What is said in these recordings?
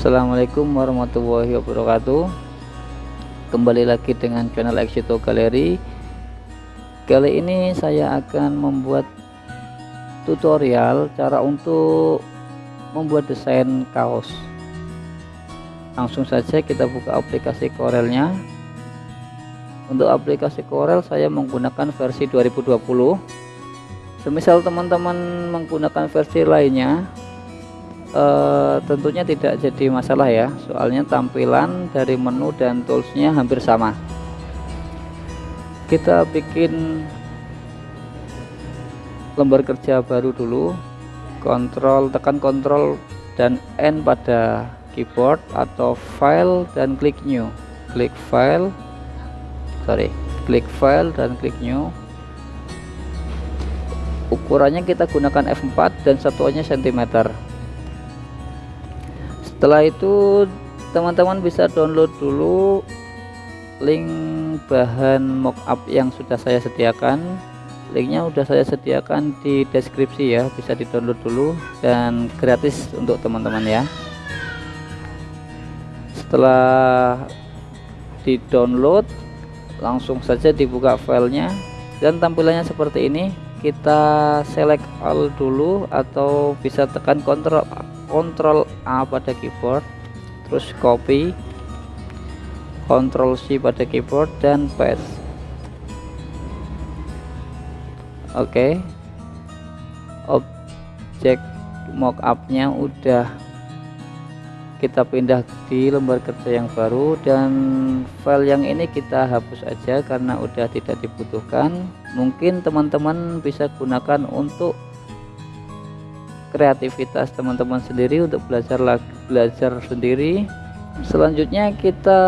Assalamualaikum warahmatullahi wabarakatuh. Kembali lagi dengan channel Exito Gallery Kali ini saya akan membuat tutorial cara untuk membuat desain kaos. Langsung saja kita buka aplikasi Corelnya. Untuk aplikasi Corel saya menggunakan versi 2020 Semisal teman-teman menggunakan versi lainnya uh, tentunya tidak jadi masalah ya. Soalnya tampilan dari menu dan toolsnya hampir sama. Kita bikin lembar kerja baru dulu. Kontrol tekan kontrol dan N pada keyboard atau file dan klik new. Klik file sorry klik file dan klik new. Ukurannya kita gunakan F4 dan satuannya cm setelah itu teman-teman bisa download dulu link bahan mockup yang sudah saya sediakan. Linknya sudah saya sediakan di deskripsi ya bisa di download dulu dan gratis untuk teman-teman ya. Setelah di download langsung saja dibuka filenya. Dan tampilannya seperti ini kita select all dulu atau bisa tekan kontrol Ctrl A pada keyboard terus copy Ctrl C pada keyboard dan paste oke okay. objek mockupnya udah kita pindah di lembar kerja yang baru dan file yang ini kita hapus aja karena udah tidak dibutuhkan mungkin teman-teman bisa gunakan untuk kreativitas teman-teman sendiri untuk belajar lagi belajar sendiri. Selanjutnya kita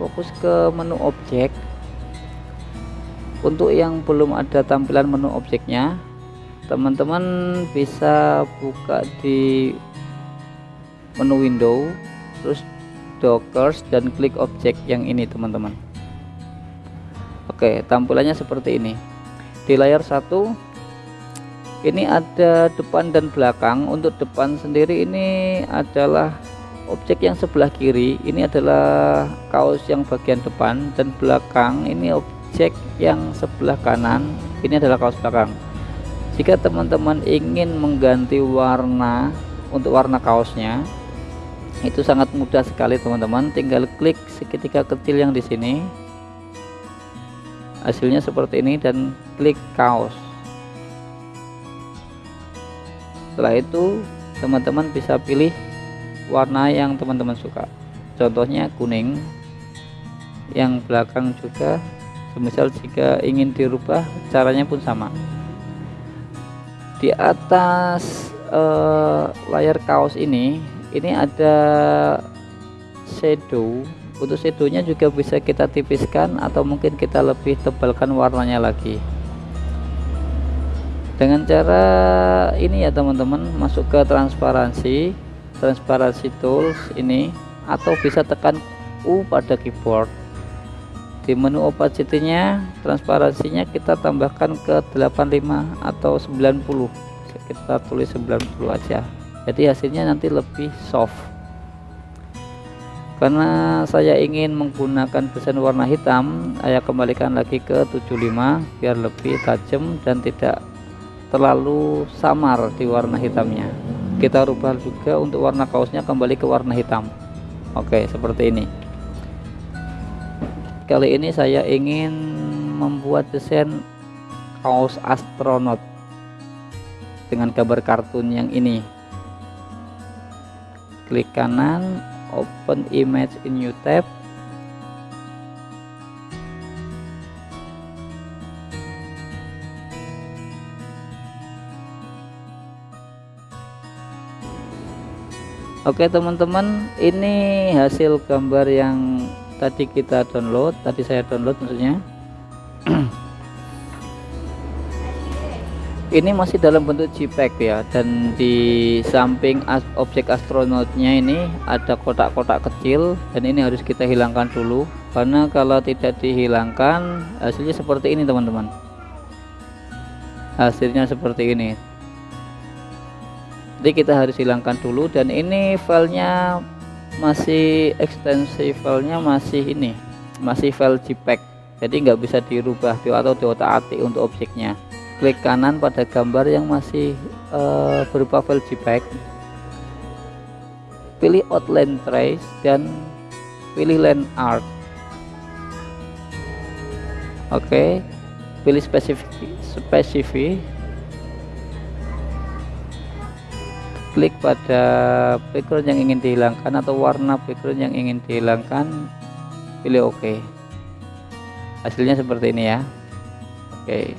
fokus ke menu objek. Untuk yang belum ada tampilan menu objeknya teman-teman bisa buka di menu window terus dockers dan klik objek yang ini teman-teman. Oke tampilannya seperti ini. Di layar satu ini ada depan dan belakang. Untuk depan sendiri ini adalah objek yang sebelah kiri. Ini adalah kaos yang bagian depan. Dan belakang ini objek yang sebelah kanan. Ini adalah kaos belakang. Jika teman-teman ingin mengganti warna untuk warna kaosnya itu sangat mudah sekali teman-teman. Tinggal klik segitiga kecil yang di sini. Hasilnya seperti ini dan klik kaos setelah itu teman-teman bisa pilih warna yang teman-teman suka. Contohnya kuning yang belakang juga semisal jika ingin dirubah caranya pun sama. Di atas uh, layar kaos ini ini ada shadow. Untuk shadownya juga bisa kita tipiskan atau mungkin kita lebih tebalkan warnanya lagi dengan cara ini ya teman-teman masuk ke transparansi transparansi tools ini atau bisa tekan U pada keyboard. Di menu opacity nya transparansinya kita tambahkan ke 85 atau 90 kita tulis 90 aja. Jadi hasilnya nanti lebih soft. Karena saya ingin menggunakan desain warna hitam saya kembalikan lagi ke 75 biar lebih tajam dan tidak terlalu samar di warna hitamnya. Kita rubah juga untuk warna kaosnya kembali ke warna hitam. Oke seperti ini. Kali ini saya ingin membuat desain kaos astronot dengan gambar kartun yang ini. Klik kanan open image in new tab Oke teman-teman ini hasil gambar yang tadi kita download tadi saya download maksudnya. Ini masih dalam bentuk JPEG ya dan di samping as objek astronotnya ini ada kotak-kotak kecil dan ini harus kita hilangkan dulu. Karena kalau tidak dihilangkan hasilnya seperti ini teman-teman. Hasilnya seperti ini jadi kita harus hilangkan dulu dan ini filenya masih ekstensi filenya masih ini masih file JPEG. Jadi nggak bisa dirubah atau diotak atik untuk objeknya. Klik kanan pada gambar yang masih uh, berupa file JPEG. Pilih outline trace dan pilih line art. Oke okay. pilih spesifik spesifik klik pada background yang ingin dihilangkan atau warna background yang ingin dihilangkan pilih OK. Hasilnya seperti ini ya. Oke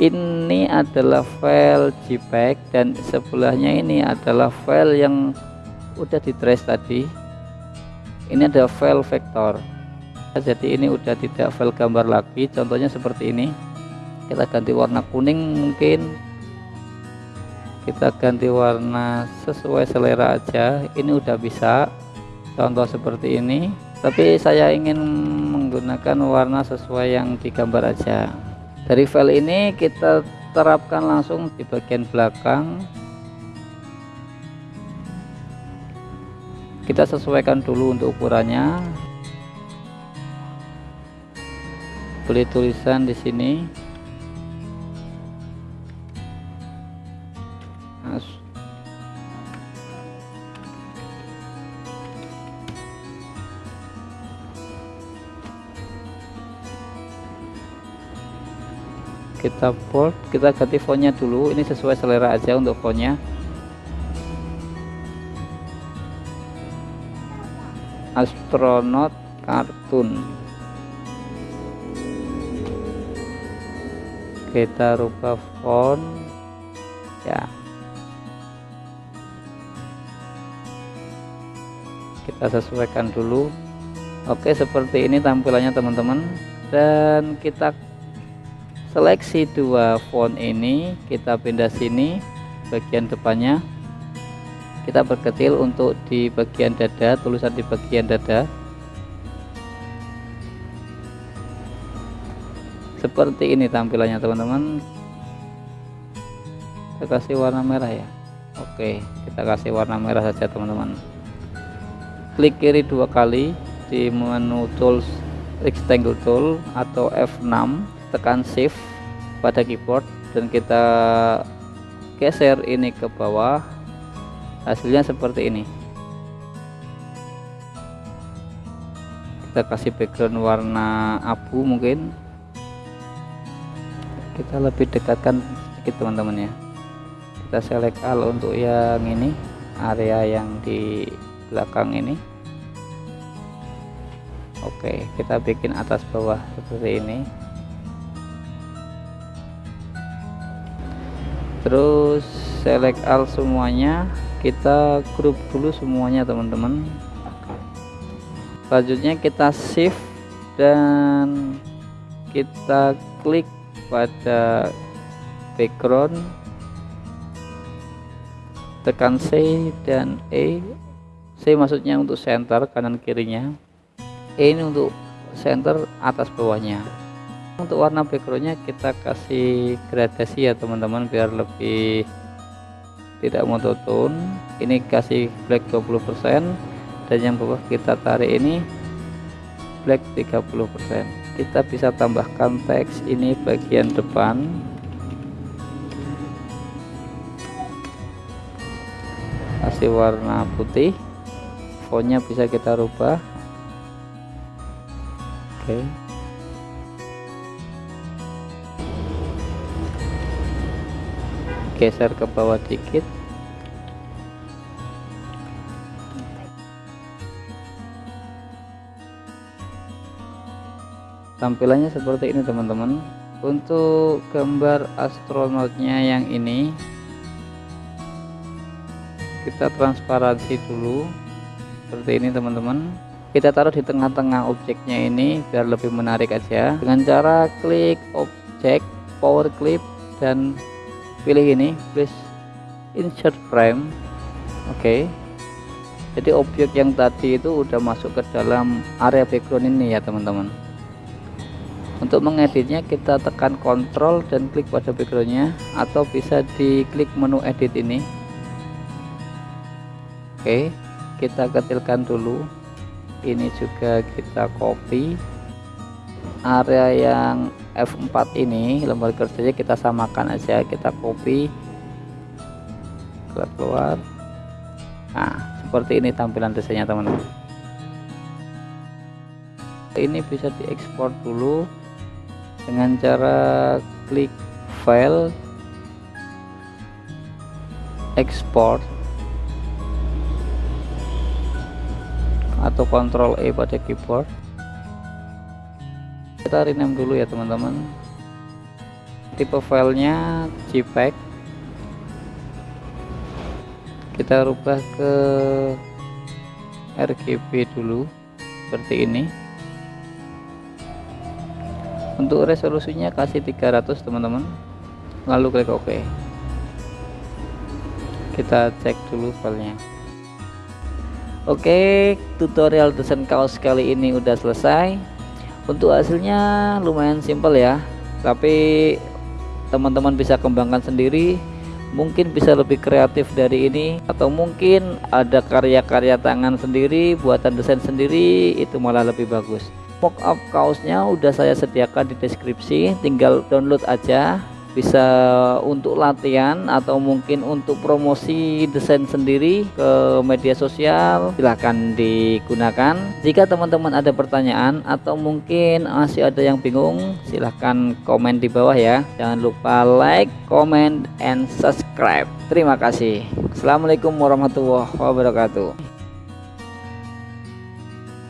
ini adalah file JPEG dan sebelahnya ini adalah file yang udah di trace tadi. Ini ada file vektor. Jadi ini udah tidak file gambar lagi. Contohnya seperti ini. Kita ganti warna kuning mungkin kita ganti warna sesuai selera aja. Ini udah bisa. Contoh seperti ini. Tapi saya ingin menggunakan warna sesuai yang digambar aja. Dari file ini kita terapkan langsung di bagian belakang. Kita sesuaikan dulu untuk ukurannya. Beli tulisan di sini kita bold kita ganti fontnya dulu. Ini sesuai selera aja untuk fontnya. Astronot kartun. Kita rubah font. Ya. Kita sesuaikan dulu. Oke seperti ini tampilannya teman-teman. Dan kita seleksi dua font ini kita pindah sini bagian depannya. Kita perkecil untuk di bagian dada tulisan di bagian dada. Seperti ini tampilannya teman-teman. Kita kasih warna merah ya. Oke kita kasih warna merah saja teman-teman. Klik kiri dua kali di menu tools rectangle tool atau F6 tekan shift pada keyboard dan kita geser ini ke bawah. Hasilnya seperti ini. Kita kasih background warna abu mungkin. Kita lebih dekatkan sedikit teman-teman ya. Kita select all untuk yang ini area yang di belakang ini. Oke kita bikin atas bawah seperti ini terus select all semuanya. Kita grup dulu semuanya teman-teman. Selanjutnya kita shift dan kita klik pada background. Tekan C dan E. C maksudnya untuk center kanan kirinya. E ini untuk center atas bawahnya untuk warna backgroundnya kita kasih gradasi ya teman-teman biar lebih tidak monoton ini kasih black 20% dan yang bawah kita tarik ini black 30% kita bisa tambahkan teks ini bagian depan. Kasih warna putih. Fontnya bisa kita rubah. Oke. okay. Geser ke bawah dikit. Tampilannya seperti ini teman-teman. Untuk gambar astronotnya yang ini kita transparansi dulu. Seperti ini teman-teman. Kita taruh di tengah-tengah objeknya ini biar lebih menarik aja. Dengan cara klik objek power clip dan pilih ini please insert frame oke okay. jadi objek yang tadi itu udah masuk ke dalam area background ini ya teman-teman untuk mengeditnya kita tekan kontrol dan klik pada backgroundnya atau bisa diklik menu edit ini oke okay. kita kecilkan dulu ini juga kita copy area yang F4 ini lembar kerjanya kita samakan aja kita copy keluar nah seperti ini tampilan desainnya teman-teman. Ini bisa diekspor dulu dengan cara klik file export atau Ctrl E pada keyboard kita rename dulu ya teman-teman. Tipe filenya JPEG. Kita rubah ke RGB dulu seperti ini. Untuk resolusinya kasih 300 teman-teman. Lalu klik OK. Kita cek dulu filenya. Oke tutorial desain kaos kali ini udah selesai untuk hasilnya lumayan simpel ya. Tapi teman-teman bisa kembangkan sendiri. Mungkin bisa lebih kreatif dari ini. Atau mungkin ada karya-karya tangan sendiri buatan desain sendiri itu malah lebih bagus. Mockup kaosnya udah saya sediakan di deskripsi. Tinggal download aja bisa untuk latihan atau mungkin untuk promosi desain sendiri ke media sosial silahkan digunakan. Jika teman-teman ada pertanyaan atau mungkin masih ada yang bingung silahkan komen di bawah ya. Jangan lupa like comment and subscribe. Terima kasih. Assalamualaikum warahmatullahi wabarakatuh